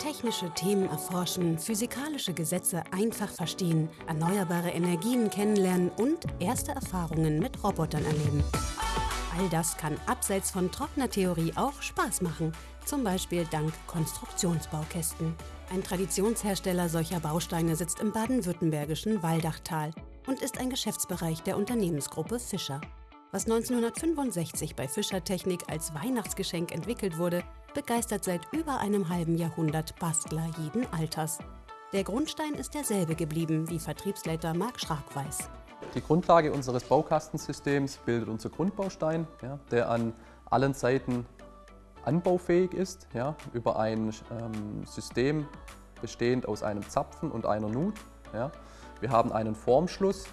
Technische Themen erforschen, physikalische Gesetze einfach verstehen, erneuerbare Energien kennenlernen und erste Erfahrungen mit Robotern erleben. All das kann abseits von trockener Theorie auch Spaß machen, zum Beispiel dank Konstruktionsbaukästen. Ein Traditionshersteller solcher Bausteine sitzt im baden-württembergischen Waldachtal und ist ein Geschäftsbereich der Unternehmensgruppe Fischer. Was 1965 bei Fischer Technik als Weihnachtsgeschenk entwickelt wurde, begeistert seit über einem halben Jahrhundert Bastler jeden Alters. Der Grundstein ist derselbe geblieben, wie Vertriebsleiter Marc Schrag weiß. Die Grundlage unseres Baukastensystems bildet unser Grundbaustein, ja, der an allen Seiten anbaufähig ist, ja, über ein ähm, System bestehend aus einem Zapfen und einer Nut. Ja. Wir haben einen Formschluss,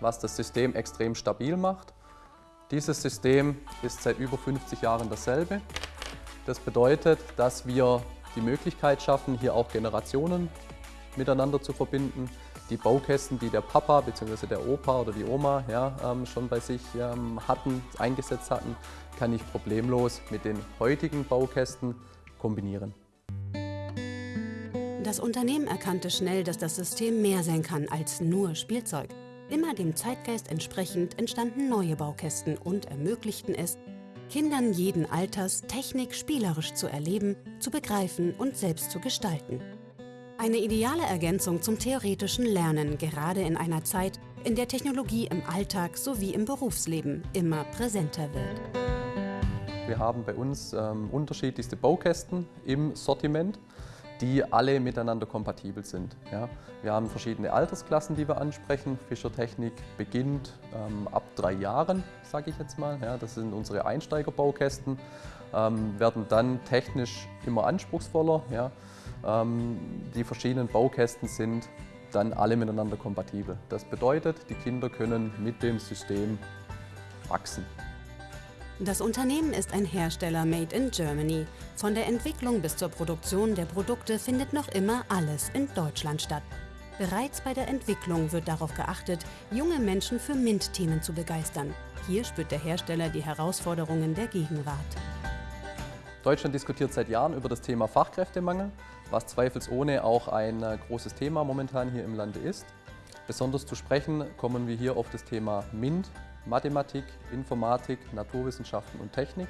was das System extrem stabil macht. Dieses System ist seit über 50 Jahren dasselbe. Das bedeutet, dass wir die Möglichkeit schaffen, hier auch Generationen miteinander zu verbinden. Die Baukästen, die der Papa bzw. der Opa oder die Oma ja, ähm, schon bei sich ähm, hatten, eingesetzt hatten, kann ich problemlos mit den heutigen Baukästen kombinieren. Das Unternehmen erkannte schnell, dass das System mehr sein kann als nur Spielzeug. Immer dem Zeitgeist entsprechend entstanden neue Baukästen und ermöglichten es, Kindern jeden Alters Technik spielerisch zu erleben, zu begreifen und selbst zu gestalten. Eine ideale Ergänzung zum theoretischen Lernen, gerade in einer Zeit, in der Technologie im Alltag sowie im Berufsleben immer präsenter wird. Wir haben bei uns ähm, unterschiedlichste Baukästen im Sortiment, die alle miteinander kompatibel sind. Ja. Wir haben verschiedene Altersklassen, die wir ansprechen. Fischertechnik beginnt ähm, ab drei Jahren, sage ich jetzt mal. Ja, das sind unsere Einsteigerbaukästen, ähm, werden dann technisch immer anspruchsvoller. Ja. Ähm, die verschiedenen Baukästen sind dann alle miteinander kompatibel. Das bedeutet, die Kinder können mit dem System wachsen. Das Unternehmen ist ein Hersteller made in Germany. Von der Entwicklung bis zur Produktion der Produkte findet noch immer alles in Deutschland statt. Bereits bei der Entwicklung wird darauf geachtet, junge Menschen für MINT-Themen zu begeistern. Hier spürt der Hersteller die Herausforderungen der Gegenwart. Deutschland diskutiert seit Jahren über das Thema Fachkräftemangel, was zweifelsohne auch ein äh, großes Thema momentan hier im Lande ist. Besonders zu sprechen kommen wir hier auf das Thema MINT, Mathematik, Informatik, Naturwissenschaften und Technik,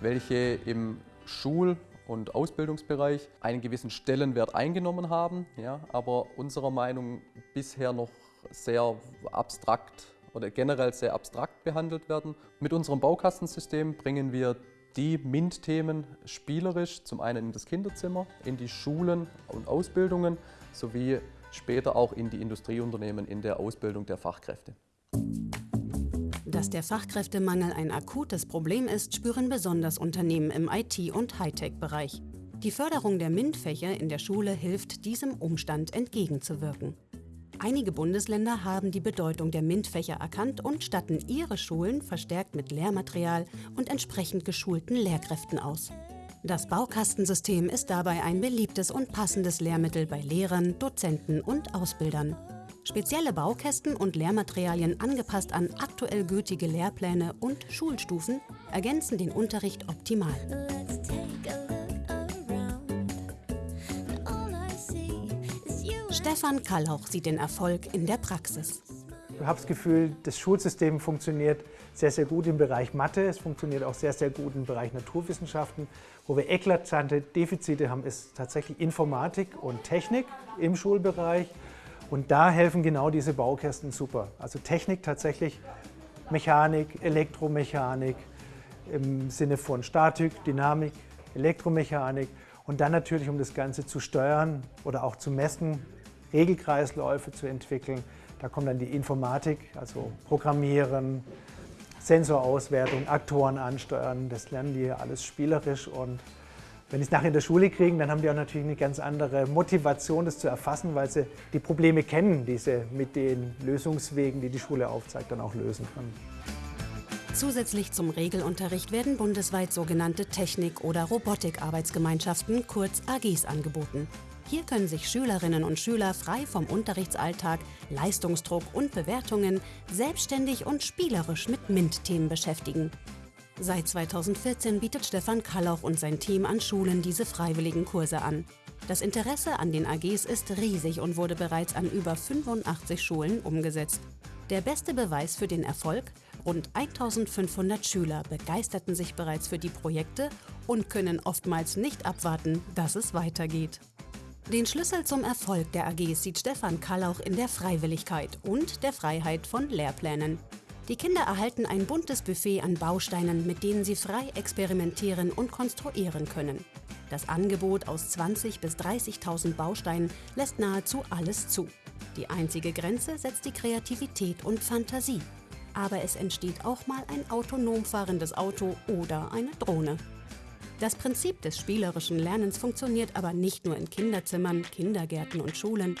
welche im Schul- und Ausbildungsbereich einen gewissen Stellenwert eingenommen haben, ja, aber unserer Meinung bisher noch sehr abstrakt oder generell sehr abstrakt behandelt werden. Mit unserem Baukastensystem bringen wir die MINT-Themen spielerisch zum einen in das Kinderzimmer, in die Schulen und Ausbildungen sowie später auch in die Industrieunternehmen in der Ausbildung der Fachkräfte. Dass der Fachkräftemangel ein akutes Problem ist, spüren besonders Unternehmen im IT- und Hightech-Bereich. Die Förderung der MINT-Fächer in der Schule hilft, diesem Umstand entgegenzuwirken. Einige Bundesländer haben die Bedeutung der MINT-Fächer erkannt und statten ihre Schulen verstärkt mit Lehrmaterial und entsprechend geschulten Lehrkräften aus. Das Baukastensystem ist dabei ein beliebtes und passendes Lehrmittel bei Lehrern, Dozenten und Ausbildern. Spezielle Baukästen und Lehrmaterialien angepasst an aktuell gültige Lehrpläne und Schulstufen ergänzen den Unterricht optimal. Stefan Kallauch sieht den Erfolg in der Praxis. Ich habe das Gefühl, das Schulsystem funktioniert sehr, sehr gut im Bereich Mathe. Es funktioniert auch sehr, sehr gut im Bereich Naturwissenschaften. Wo wir eklatante Defizite haben, ist tatsächlich Informatik und Technik im Schulbereich. Und da helfen genau diese Baukästen super. Also Technik tatsächlich, Mechanik, Elektromechanik im Sinne von Statik, Dynamik, Elektromechanik und dann natürlich, um das Ganze zu steuern oder auch zu messen, Regelkreisläufe zu entwickeln. Da kommt dann die Informatik, also Programmieren, Sensorauswertung, Aktoren ansteuern. Das lernen die alles spielerisch und wenn die es nachher in der Schule kriegen, dann haben die auch natürlich eine ganz andere Motivation, das zu erfassen, weil sie die Probleme kennen, die sie mit den Lösungswegen, die die Schule aufzeigt, dann auch lösen können. Zusätzlich zum Regelunterricht werden bundesweit sogenannte Technik- oder Robotik-Arbeitsgemeinschaften, kurz AGs, angeboten. Hier können sich Schülerinnen und Schüler frei vom Unterrichtsalltag, Leistungsdruck und Bewertungen selbstständig und spielerisch mit MINT-Themen beschäftigen. Seit 2014 bietet Stefan Kallauch und sein Team an Schulen diese freiwilligen Kurse an. Das Interesse an den AGs ist riesig und wurde bereits an über 85 Schulen umgesetzt. Der beste Beweis für den Erfolg? Rund 1500 Schüler begeisterten sich bereits für die Projekte und können oftmals nicht abwarten, dass es weitergeht. Den Schlüssel zum Erfolg der AGs sieht Stefan Kallauch in der Freiwilligkeit und der Freiheit von Lehrplänen. Die Kinder erhalten ein buntes Buffet an Bausteinen, mit denen sie frei experimentieren und konstruieren können. Das Angebot aus 20.000 bis 30.000 Bausteinen lässt nahezu alles zu. Die einzige Grenze setzt die Kreativität und Fantasie. Aber es entsteht auch mal ein autonom fahrendes Auto oder eine Drohne. Das Prinzip des spielerischen Lernens funktioniert aber nicht nur in Kinderzimmern, Kindergärten und Schulen.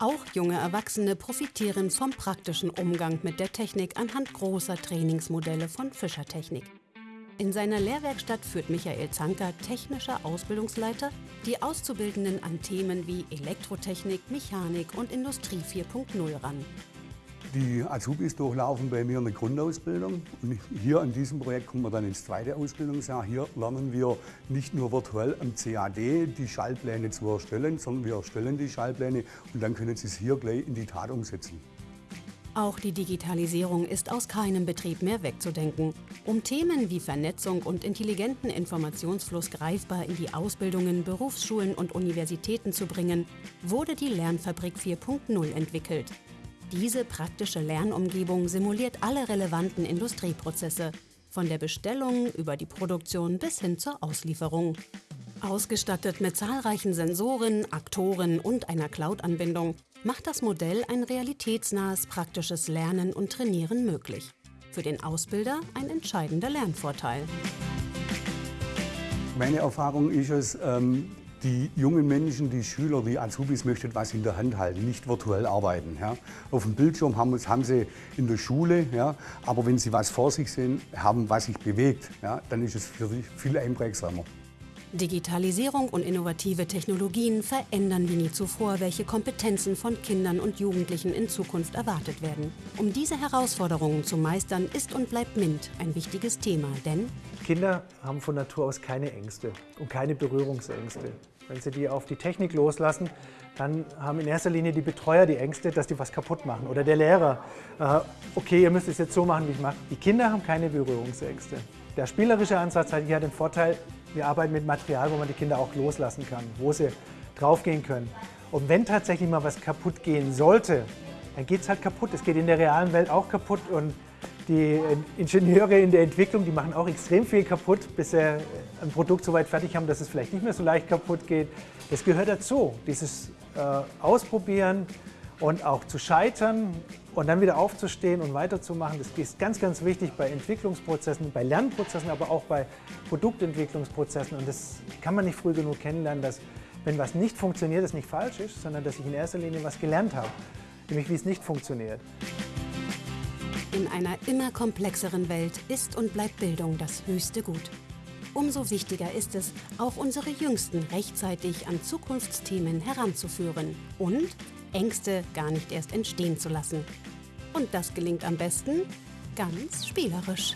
Auch junge Erwachsene profitieren vom praktischen Umgang mit der Technik anhand großer Trainingsmodelle von Fischertechnik. In seiner Lehrwerkstatt führt Michael Zanker, technischer Ausbildungsleiter, die Auszubildenden an Themen wie Elektrotechnik, Mechanik und Industrie 4.0 ran. Die Azubis durchlaufen bei mir eine Grundausbildung. Und hier an diesem Projekt kommen wir dann ins zweite Ausbildungsjahr. Hier lernen wir nicht nur virtuell am CAD die Schaltpläne zu erstellen, sondern wir erstellen die Schaltpläne und dann können Sie es hier gleich in die Tat umsetzen. Auch die Digitalisierung ist aus keinem Betrieb mehr wegzudenken. Um Themen wie Vernetzung und intelligenten Informationsfluss greifbar in die Ausbildungen, Berufsschulen und Universitäten zu bringen, wurde die Lernfabrik 4.0 entwickelt. Diese praktische Lernumgebung simuliert alle relevanten Industrieprozesse, von der Bestellung über die Produktion bis hin zur Auslieferung. Ausgestattet mit zahlreichen Sensoren, Aktoren und einer Cloud-Anbindung macht das Modell ein realitätsnahes praktisches Lernen und Trainieren möglich. Für den Ausbilder ein entscheidender Lernvorteil. Meine Erfahrung ist es, ähm, die jungen Menschen, die Schüler, die Azubis möchten was in der Hand halten, nicht virtuell arbeiten. Ja. Auf dem Bildschirm haben, haben, sie in der Schule, ja, aber wenn sie was vor sich sehen, haben, was sich bewegt, ja, dann ist es für sie viel einprägsamer. Digitalisierung und innovative Technologien verändern wie nie zuvor, welche Kompetenzen von Kindern und Jugendlichen in Zukunft erwartet werden. Um diese Herausforderungen zu meistern, ist und bleibt MINT ein wichtiges Thema, denn Kinder haben von Natur aus keine Ängste und keine Berührungsängste. Wenn Sie die auf die Technik loslassen, dann haben in erster Linie die Betreuer die Ängste, dass die was kaputt machen. Oder der Lehrer, äh, okay, ihr müsst es jetzt so machen, wie ich mache. Die Kinder haben keine Berührungsängste. Der spielerische Ansatz hat hier den Vorteil, wir arbeiten mit Material, wo man die Kinder auch loslassen kann, wo sie draufgehen können. Und wenn tatsächlich mal was kaputt gehen sollte, dann geht es halt kaputt. Es geht in der realen Welt auch kaputt und die Ingenieure in der Entwicklung, die machen auch extrem viel kaputt, bis sie ein Produkt so weit fertig haben, dass es vielleicht nicht mehr so leicht kaputt geht. Das gehört dazu, dieses äh, Ausprobieren und auch zu scheitern und dann wieder aufzustehen und weiterzumachen. Das ist ganz, ganz wichtig bei Entwicklungsprozessen, bei Lernprozessen, aber auch bei Produktentwicklungsprozessen. Und das kann man nicht früh genug kennenlernen, dass wenn was nicht funktioniert, es nicht falsch ist, sondern dass ich in erster Linie was gelernt habe, nämlich wie es nicht funktioniert. In einer immer komplexeren Welt ist und bleibt Bildung das höchste Gut. Umso wichtiger ist es, auch unsere Jüngsten rechtzeitig an Zukunftsthemen heranzuführen und Ängste gar nicht erst entstehen zu lassen. Und das gelingt am besten ganz spielerisch.